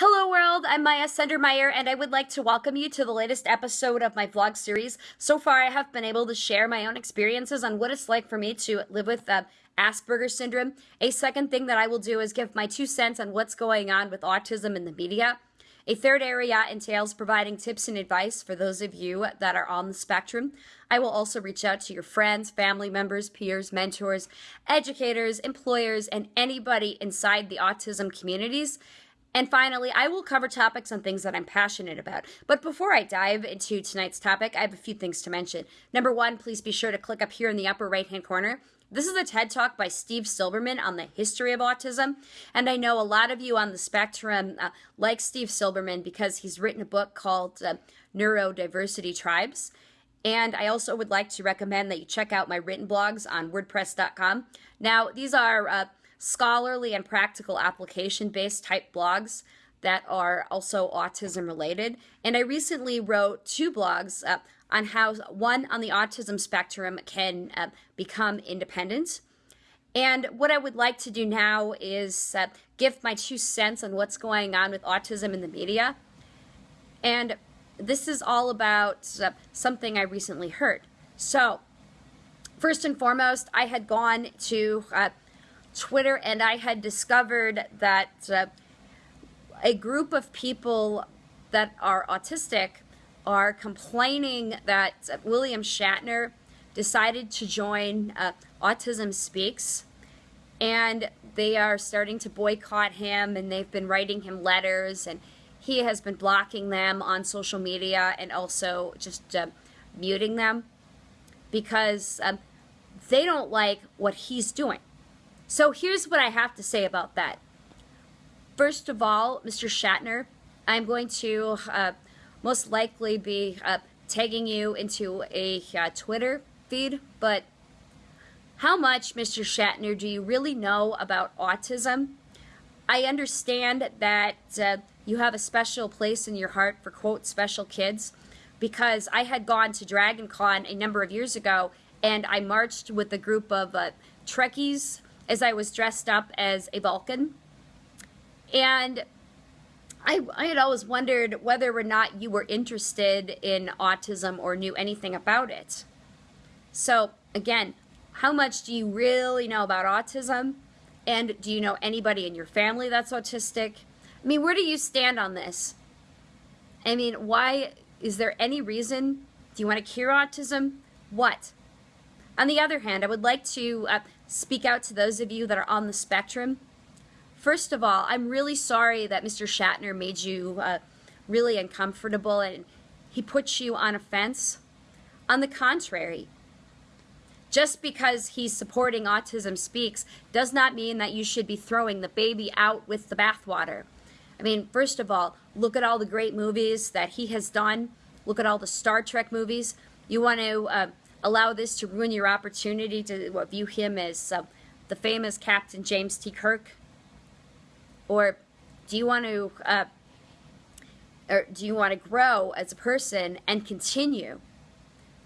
Hello world, I'm Maya Sendermeyer and I would like to welcome you to the latest episode of my vlog series. So far I have been able to share my own experiences on what it's like for me to live with uh, Asperger's syndrome. A second thing that I will do is give my two cents on what's going on with autism in the media. A third area entails providing tips and advice for those of you that are on the spectrum. I will also reach out to your friends, family members, peers, mentors, educators, employers, and anybody inside the autism communities. And finally, I will cover topics on things that I'm passionate about. But before I dive into tonight's topic, I have a few things to mention. Number one, please be sure to click up here in the upper right hand corner this is a TED Talk by Steve Silberman on the history of autism. And I know a lot of you on the spectrum uh, like Steve Silberman because he's written a book called uh, Neurodiversity Tribes. And I also would like to recommend that you check out my written blogs on WordPress.com. Now, these are uh, scholarly and practical application based type blogs that are also autism related. And I recently wrote two blogs. Uh, on how one on the autism spectrum can uh, become independent. And what I would like to do now is uh, give my two cents on what's going on with autism in the media. And this is all about uh, something I recently heard. So, first and foremost, I had gone to uh, Twitter and I had discovered that uh, a group of people that are autistic are complaining that William Shatner decided to join uh, Autism Speaks and they are starting to boycott him and they've been writing him letters and he has been blocking them on social media and also just uh, muting them because um, they don't like what he's doing. So here's what I have to say about that. First of all, Mr. Shatner, I'm going to uh, most likely be uh, tagging you into a uh, Twitter feed, but how much, Mr. Shatner, do you really know about autism? I understand that uh, you have a special place in your heart for, quote, special kids, because I had gone to Dragon Con a number of years ago and I marched with a group of uh, Trekkies as I was dressed up as a Vulcan. And I, I had always wondered whether or not you were interested in autism or knew anything about it. So, again, how much do you really know about autism? And do you know anybody in your family that's autistic? I mean, where do you stand on this? I mean, why is there any reason? Do you want to cure autism? What? On the other hand, I would like to uh, speak out to those of you that are on the spectrum First of all, I'm really sorry that Mr. Shatner made you uh, really uncomfortable and he puts you on a fence. On the contrary, just because he's supporting Autism Speaks does not mean that you should be throwing the baby out with the bathwater. I mean, first of all, look at all the great movies that he has done. Look at all the Star Trek movies. You want to uh, allow this to ruin your opportunity to view him as uh, the famous Captain James T. Kirk? Or do you want to, uh, or do you want to grow as a person and continue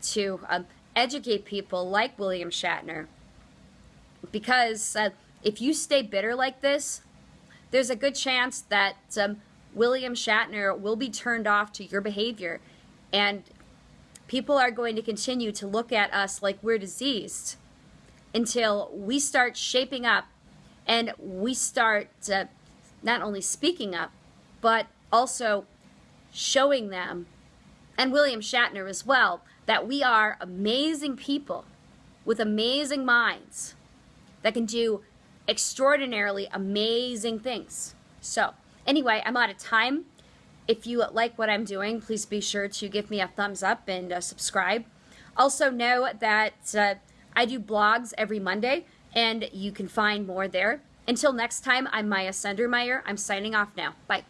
to um, educate people like William Shatner? Because uh, if you stay bitter like this, there's a good chance that um, William Shatner will be turned off to your behavior and people are going to continue to look at us like we're diseased until we start shaping up and we start uh, not only speaking up, but also showing them, and William Shatner as well, that we are amazing people with amazing minds that can do extraordinarily amazing things. So, anyway, I'm out of time. If you like what I'm doing, please be sure to give me a thumbs up and uh, subscribe. Also, know that uh, I do blogs every Monday, and you can find more there. Until next time, I'm Maya Sendermeyer. I'm signing off now. Bye.